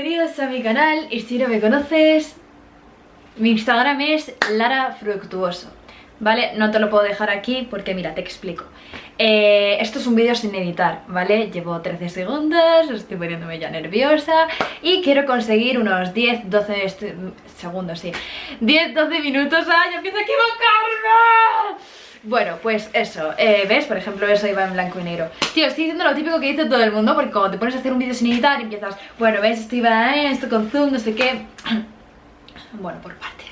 bienvenidos a mi canal y si no me conoces, mi Instagram es Lara Fructuoso, ¿vale? No te lo puedo dejar aquí porque mira, te explico. Eh, esto es un vídeo sin editar, ¿vale? Llevo 13 segundos, estoy poniéndome ya nerviosa y quiero conseguir unos 10, 12 segundos, sí. 10, 12 minutos, ¡ay, empiezo a equivocarme! Bueno, pues eso, eh, ¿ves? Por ejemplo, eso iba en blanco y negro Tío, estoy diciendo lo típico que dice todo el mundo Porque cuando te pones a hacer un vídeo sin editar empiezas Bueno, ¿ves? Esto iba en esto con zoom, no sé qué Bueno, por partes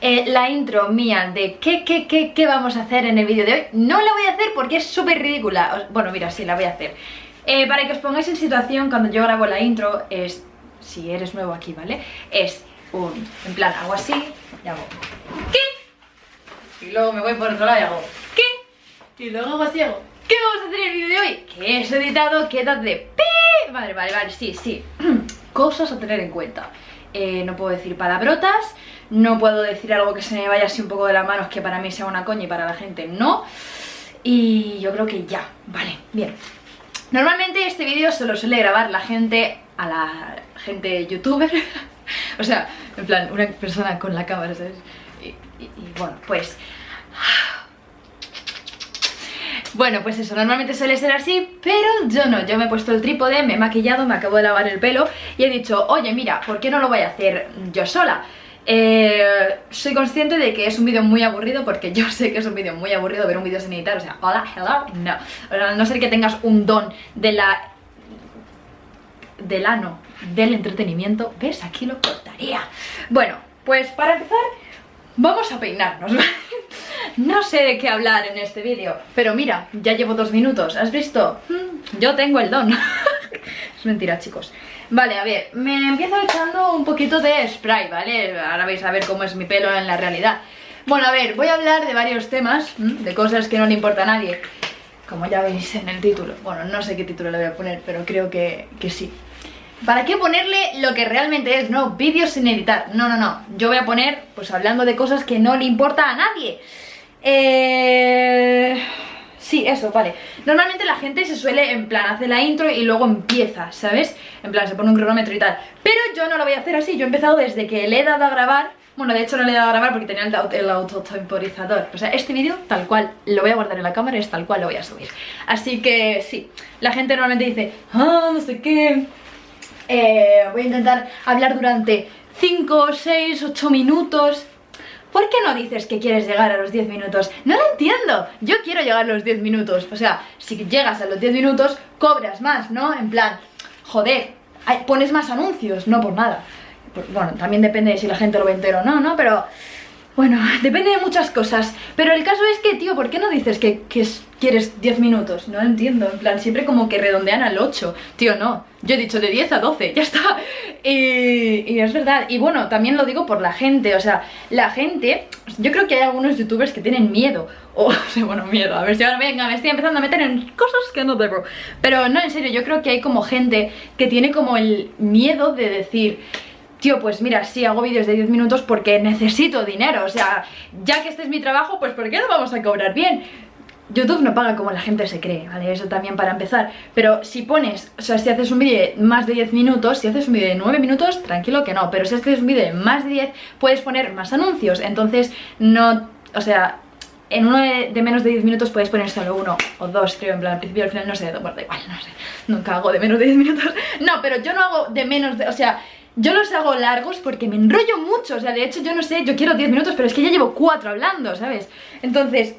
eh, La intro mía de qué, qué, qué, qué vamos a hacer en el vídeo de hoy No la voy a hacer porque es súper ridícula Bueno, mira, sí, la voy a hacer eh, Para que os pongáis en situación cuando yo grabo la intro Es, si eres nuevo aquí, ¿vale? Es un, en plan, hago así y hago ¿Qué? Y luego me voy por otro lado y hago ¿Qué? Y luego hago así hago ¿Qué vamos a hacer en el vídeo de hoy? Que es editado, queda de pi Vale, vale, vale, sí, sí Cosas a tener en cuenta eh, No puedo decir palabrotas No puedo decir algo que se me vaya así un poco de las manos Que para mí sea una coña y para la gente no Y yo creo que ya, vale, bien Normalmente este vídeo se lo suele grabar la gente a la gente youtuber O sea, en plan, una persona con la cámara, ¿sabes? Y, bueno, pues... Bueno, pues eso, normalmente suele ser así, pero yo no, yo me he puesto el trípode, me he maquillado, me acabo de lavar el pelo y he dicho, oye, mira, ¿por qué no lo voy a hacer yo sola? Eh, soy consciente de que es un vídeo muy aburrido porque yo sé que es un vídeo muy aburrido ver un vídeo sin editar, o sea, hola, hello, no. A no ser que tengas un don de la... del ano, del entretenimiento, ¿ves? Aquí lo cortaría. Bueno, pues para empezar Vamos a peinarnos, No sé de qué hablar en este vídeo Pero mira, ya llevo dos minutos ¿Has visto? Hmm, yo tengo el don. Es mentira, chicos. Vale, a ver, me empiezo echando un poquito de spray, ¿vale? Ahora vais a ver cómo es mi pelo en la realidad. Bueno, a ver, voy a hablar de varios temas hmm, De cosas que no le importa a nadie Como ya veis en el título. Bueno, no sé qué título le voy a poner Pero creo que, que sí ¿Para qué ponerle lo que realmente es? No, vídeos sin editar. No, no, no. Yo voy a poner, pues hablando de cosas que no le importa a nadie. Eh... Sí, eso, vale. Normalmente la gente se suele, en plan, hace la intro y luego empieza, ¿sabes? En plan, se pone un cronómetro y tal. Pero yo no lo voy a hacer así. Yo he empezado desde que le he dado a grabar. Bueno, de hecho no le he dado a grabar porque tenía el, el autotemporizador. O sea, este vídeo, tal cual, lo voy a guardar en la cámara y es tal cual lo voy a subir. Así que, sí. La gente normalmente dice, ah, no sé qué eh, voy a intentar hablar durante 5, 6, 8 minutos ¿Por qué no dices que quieres llegar a los 10 minutos? No lo entiendo, yo quiero llegar a los 10 minutos O sea, si llegas a los 10 minutos, cobras más, ¿no? En plan, joder, pones más anuncios, no por nada Bueno, también depende de si la gente lo ve entero o no, ¿no? Pero bueno, depende de muchas cosas Pero el caso es que, tío, ¿por qué no dices que, quieres 10 minutos? No entiendo, en plan, siempre como que redondean al 8 Tío, no, yo he dicho de 10 a 12, ya está. Y, y, es verdad, y bueno, también lo digo por la gente O sea, la gente, yo creo que hay algunos youtubers que tienen miedo O, o sea, bueno, miedo, a ver si ahora venga, me estoy empezando a meter en cosas que no debo. Pero no, en serio, yo creo que hay como gente que tiene como el miedo de decir pues mira, sí, hago vídeos de 10 minutos porque necesito dinero, o sea, ya que este es mi trabajo, pues ¿por qué no vamos a cobrar bien? YouTube no paga como la gente se cree, ¿vale? Eso también para empezar Pero si pones, o sea, si haces un vídeo de más de 10 minutos Si haces un vídeo de 9 minutos, tranquilo que no Pero si haces un vídeo de más de 10, puedes poner más anuncios Entonces, no, o sea, en uno de, menos de 10 minutos puedes poner solo uno o dos, creo, en plan, al principio al final, no sé, bueno, da igual, no sé Nunca hago de menos de 10 minutos No, pero yo no hago de menos de, o sea, yo los hago largos porque me enrollo mucho, o sea, de hecho yo no sé, yo quiero 10 minutos, pero es que ya llevo 4 hablando, ¿sabes? Entonces,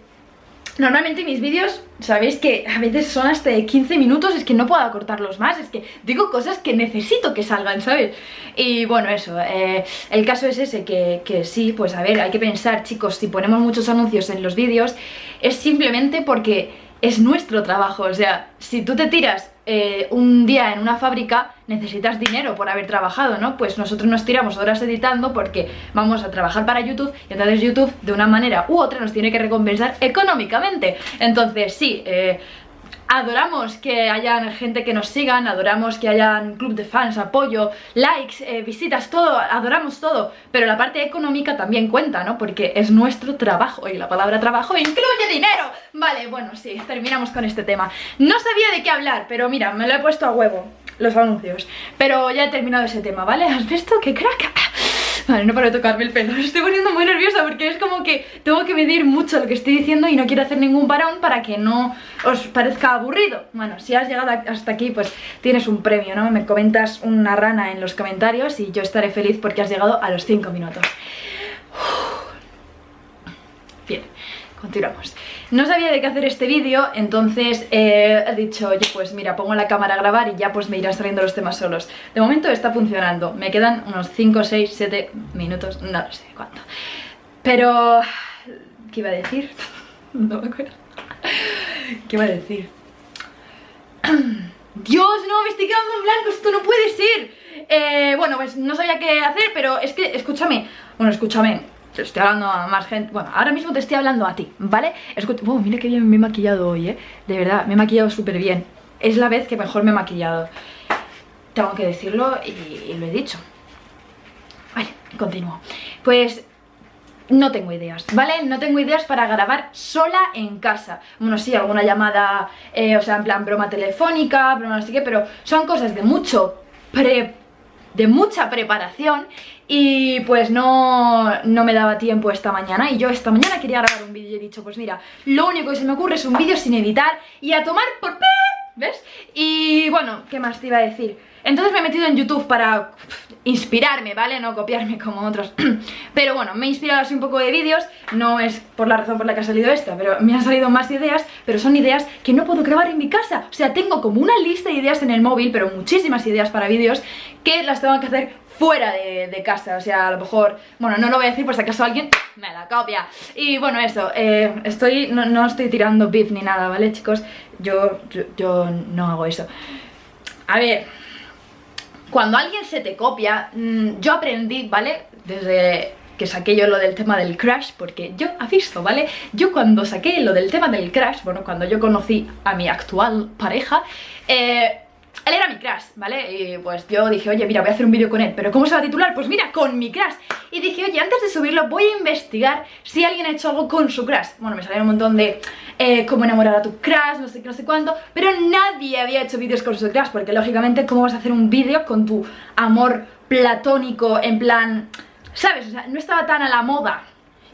normalmente mis vídeos, sabéis que a veces son hasta de 15 minutos, es que no puedo acortarlos más, es que digo cosas que necesito que salgan, ¿sabes? Y bueno, eso, eh, el caso es ese, que, que sí, pues a ver, hay que pensar, chicos, si ponemos muchos anuncios en los vídeos, es simplemente porque es nuestro trabajo, o sea, si tú te tiras eh, un día en una fábrica necesitas dinero por haber trabajado, ¿no? Pues nosotros nos tiramos horas editando porque vamos a trabajar para YouTube y entonces YouTube de una manera u otra nos tiene que recompensar económicamente. Entonces sí, eh, adoramos que haya gente que nos sigan, adoramos que haya un club de fans, apoyo, likes, eh, visitas, todo, adoramos todo, pero la parte económica también cuenta, ¿no? Porque es nuestro trabajo y la palabra trabajo incluye dinero. Vale, bueno, sí, terminamos con este tema. No sabía de qué hablar, pero mira, me lo he puesto a huevo. los anuncios. Pero ya he terminado ese tema, ¿vale? ¿Has visto? ¡Qué crack! Vale, no paro de tocarme el pelo, estoy poniendo muy nerviosa porque es como que tengo que medir mucho lo que estoy diciendo y no quiero hacer ningún parón para que no os parezca aburrido. Bueno, si has llegado hasta aquí, pues tienes un premio, ¿no? Me comentas una rana en los comentarios y yo estaré feliz porque has llegado a los 5 minutos. Bien, continuamos. No sabía de qué hacer este vídeo, entonces eh, he dicho, oye, pues mira, pongo la cámara a grabar y ya pues me irán saliendo los temas solos. De momento está funcionando, me quedan unos 5, 6, 7 minutos, no sé cuánto. Pero... ¿Qué iba a decir? no me acuerdo. ¿Qué iba a decir? Dios, no, me estoy quedando en blanco, esto no puede ser. Eh, bueno, pues no sabía qué hacer, pero es que, escúchame, bueno, escúchame, te estoy hablando a más gente Bueno, ahora mismo te estoy hablando a ti, ¿vale? Escucha, oh, mira qué bien me he maquillado hoy, ¿eh? De verdad, me he maquillado súper bien Es la vez que mejor me he maquillado Tengo que decirlo y, lo he dicho Vale, continúo Pues no tengo ideas, ¿vale? No tengo ideas para grabar sola en casa Bueno, sí, alguna llamada, eh, o sea, en plan broma telefónica, broma no sé qué Pero son cosas de mucho pre de mucha preparación y pues no, no me daba tiempo esta mañana y yo esta mañana quería grabar un vídeo y he dicho pues mira, lo único que se me ocurre es un vídeo sin editar y a tomar por... ¿Ves? Y bueno, ¿qué más te iba a decir? Entonces me he metido en YouTube para inspirarme, ¿vale? No copiarme como otros Pero bueno, me he inspirado así un poco de vídeos No es por la razón por la que ha salido esta Pero me han salido más ideas Pero son ideas que no puedo grabar en mi casa O sea, tengo como una lista de ideas en el móvil Pero muchísimas ideas para vídeos Que las tengo que hacer fuera de, casa, o sea, a lo mejor, bueno, no lo voy a decir por si acaso alguien me la copia. Y bueno, eso, eh, estoy, no, estoy tirando beef ni nada, ¿vale, chicos? yo, yo no hago eso. A ver, cuando alguien se te copia, mm, yo aprendí, ¿vale? Desde que saqué yo lo del tema del crash, porque yo, ha visto, ¿vale? Yo cuando saqué lo del tema del crash, bueno, cuando yo conocí a mi actual pareja, eh, él era mi crush, ¿vale? Y pues yo dije, oye, mira, voy a hacer un vídeo con él ¿Pero cómo se va a titular? Pues mira, con mi crush Y dije, oye, antes de subirlo voy a investigar si alguien ha hecho algo con su crush Bueno, me salieron un montón de eh, cómo enamorar a tu crush, no sé qué, no sé cuánto Pero nadie había hecho vídeos con su crush Porque lógicamente, ¿cómo vas a hacer un vídeo con tu amor platónico en plan... ¿Sabes? O sea, no estaba tan a la moda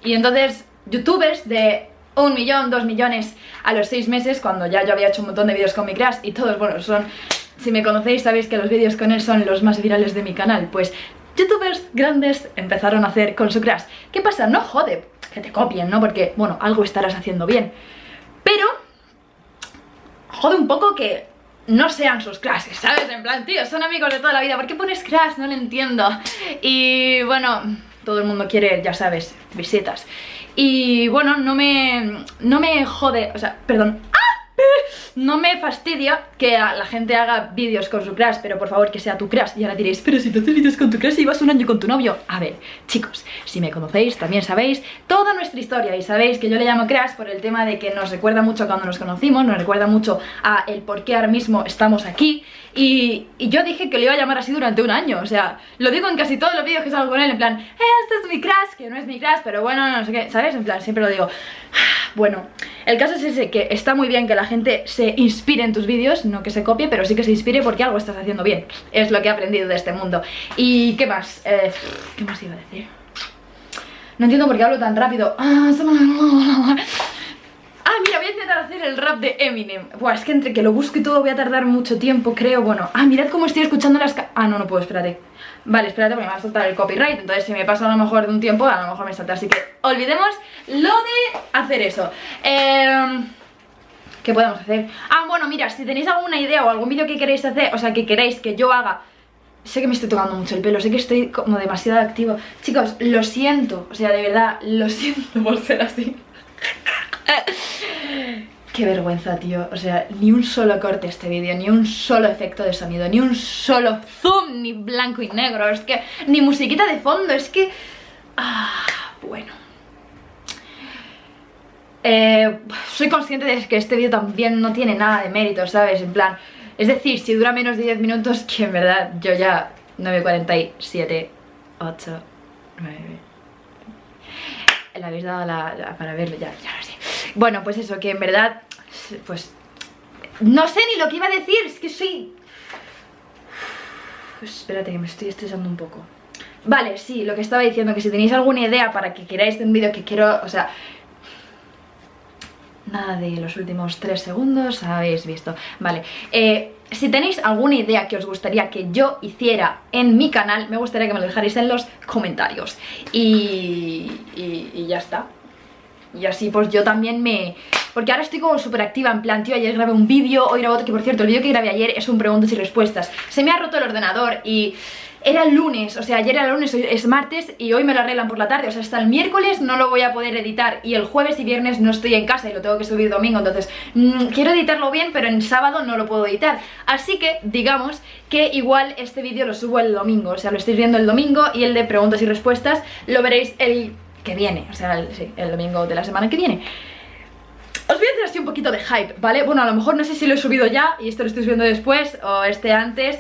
Y entonces, youtubers de un millón, dos millones a los seis meses Cuando ya yo había hecho un montón de vídeos con mi crush Y todos, bueno, son si me conocéis sabéis que los vídeos con él son los más virales de mi canal, pues youtubers grandes empezaron a hacer con su crush. ¿Qué pasa? No jode que te copien, ¿no? Porque, bueno, algo estarás haciendo bien. Pero, jode un poco que no sean sus clases, ¿sabes? En plan, tío, son amigos de toda la vida, ¿por qué pones crash? No lo entiendo. Y bueno, todo el mundo quiere, ya sabes, visitas. Y bueno, no me, no me jode, o sea, perdón, no me fastidia que la gente haga vídeos con su crush, pero por favor que sea tu crush. Y ahora diréis, pero si tú haces vídeos con tu crush y vas un año con tu novio. A ver, chicos, si me conocéis, también sabéis toda nuestra historia y sabéis que yo le llamo crush por el tema de que nos recuerda mucho cuando nos conocimos, nos recuerda mucho a el por qué ahora mismo estamos aquí. Y, yo dije que le iba a llamar así durante un año, o sea, lo digo en casi todos los vídeos que salgo con él, en plan, este es mi crush, que no es mi crush, pero bueno, no sé qué, ¿sabes? En plan, siempre lo digo. Bueno, el caso es ese, que está muy bien que la gente se inspire en tus vídeos, no que se copie, pero sí que se inspire porque algo estás haciendo bien. Es lo que he aprendido de este mundo. ¿Y qué más? Eh, ¿Qué más iba a decir? No entiendo por qué hablo tan rápido. Ah, ah, mira, voy a intentar hacer el rap de Eminem. Buah, es que entre que lo busque todo voy a tardar mucho tiempo, creo. Bueno, ah, mirad cómo estoy escuchando las... Ah, no, no puedo, espérate. Vale, espérate porque me va a saltar el copyright Entonces si me pasa a lo mejor de un tiempo, a lo mejor me salta. Así que olvidemos lo de hacer eso. Eh... ¿Qué podemos hacer? Ah, bueno, mira, si tenéis alguna idea o algún vídeo que queréis hacer O sea, que queréis que yo haga. Sé que me estoy tocando mucho el pelo, sé que estoy como demasiado activo. Chicos, lo siento, o sea, de verdad, lo siento por ser así Qué vergüenza, tío. O sea, ni un solo corte este vídeo, ni un solo efecto de sonido, ni un solo zoom, ni blanco y negro. Es que, ni musiquita de fondo, es que... Ah, bueno. Eh, soy consciente de que este vídeo también no tiene nada de mérito, ¿sabes? En plan, es decir, si dura menos de 10 minutos, que en verdad yo ya 9.47, 8, 9... Le habéis dado la, para verlo, ya, ya lo sé. Bueno, pues eso, que en verdad, pues, no sé ni lo que iba a decir, es que soy... Pues espérate que me estoy estresando un poco. Vale, sí, lo que estaba diciendo, que si tenéis alguna idea para que queráis un vídeo que quiero, o sea... Nada de los últimos tres segundos, habéis visto. Vale, eh, si tenéis alguna idea que os gustaría que yo hiciera en mi canal Me gustaría que me lo dejarais en los comentarios. Y, y, ya está Y así pues yo también me... Porque ahora estoy como súper activa, en plan, tío, ayer grabé un vídeo, hoy grabo otro, que por cierto, el vídeo que grabé ayer es un preguntas y respuestas. Se me ha roto el ordenador y era el lunes, o sea, ayer era lunes, hoy es martes y hoy me lo arreglan por la tarde, o sea, hasta el miércoles no lo voy a poder editar y el jueves y viernes no estoy en casa y lo tengo que subir domingo, entonces mmm, quiero editarlo bien, pero en sábado no lo puedo editar, así que digamos que igual este vídeo lo subo el domingo, o sea, lo estáis viendo el domingo y el de preguntas y respuestas lo veréis el que viene, o sea, el, sí, el domingo de la semana que viene. Os voy a hacer así un poquito de hype, ¿vale? Bueno, a lo mejor no sé si lo he subido ya y esto lo estoy subiendo después o este antes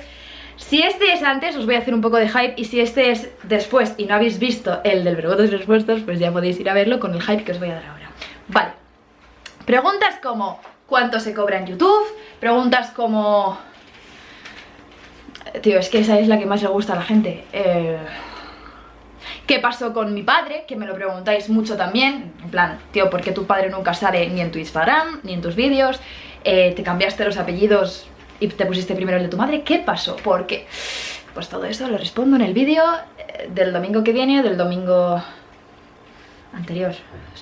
si este es antes, os voy a hacer un poco de hype Y si este es después y no habéis visto el del preguntas y respuestas Pues ya podéis ir a verlo con el hype que os voy a dar ahora Vale Preguntas como ¿Cuánto se cobra en YouTube? Preguntas como... Tío, es que esa es la que más le gusta a la gente eh... ¿Qué pasó con mi padre? Que me lo preguntáis mucho también En plan, tío, ¿por qué tu padre nunca sale ni en tu Instagram, ni en tus vídeos? Eh, ¿Te cambiaste los apellidos y te pusiste primero el de tu madre, ¿qué pasó? ¿Por qué? Pues todo eso lo respondo en el vídeo eh, del domingo que viene, del domingo anterior.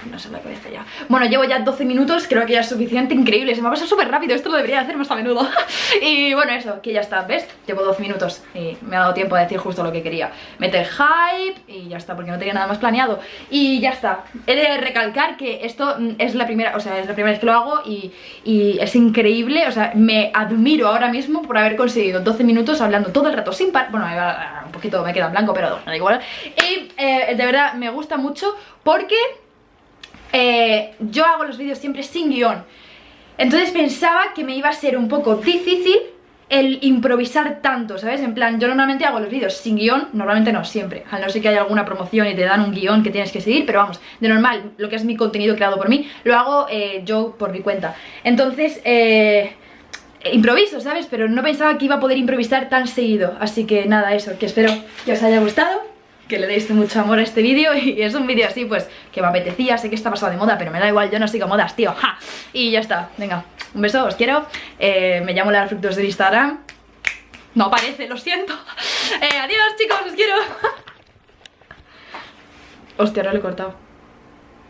No sé la cabeza ya. Bueno, llevo ya 12 minutos, creo que ya es suficiente Increíble, se me ha pasado súper rápido, esto lo debería hacer más a menudo. Y bueno, eso, que ya está, ¿ves? Llevo 12 minutos y me ha dado tiempo a decir justo lo que quería. Meter hype y ya está, porque no tenía nada más planeado. Y ya está, he de recalcar que esto es la primera, o sea, es la primera vez que lo hago y, y es increíble. O sea, me admiro ahora mismo por haber conseguido 12 minutos hablando todo el rato sin par Bueno, un poquito me queda en blanco, pero da igual. Y eh, de verdad me gusta mucho porque eh, yo hago los vídeos siempre sin guion. Entonces pensaba que me iba a ser un poco difícil el improvisar tanto, ¿sabes? En plan, yo normalmente hago los vídeos sin guion, normalmente no, siempre. A no ser que haya alguna promoción y te dan un guion que tienes que seguir Pero vamos, de normal, lo que es mi contenido creado por mí, lo hago eh, yo por mi cuenta. Entonces, eh, improviso, ¿sabes? Pero no pensaba que iba a poder improvisar tan seguido. Así que nada, eso, que espero que os haya gustado que le deis mucho amor a este vídeo y es un vídeo así pues que me apetecía, sé que está pasado de moda pero me da igual, yo no sigo modas, tío, ¡ja! Y ya está, venga, un beso, os quiero, eh, me llamo Lara Fructos de Instagram, no aparece, lo siento, eh, adiós chicos, os quiero. Hostia, ahora lo he cortado.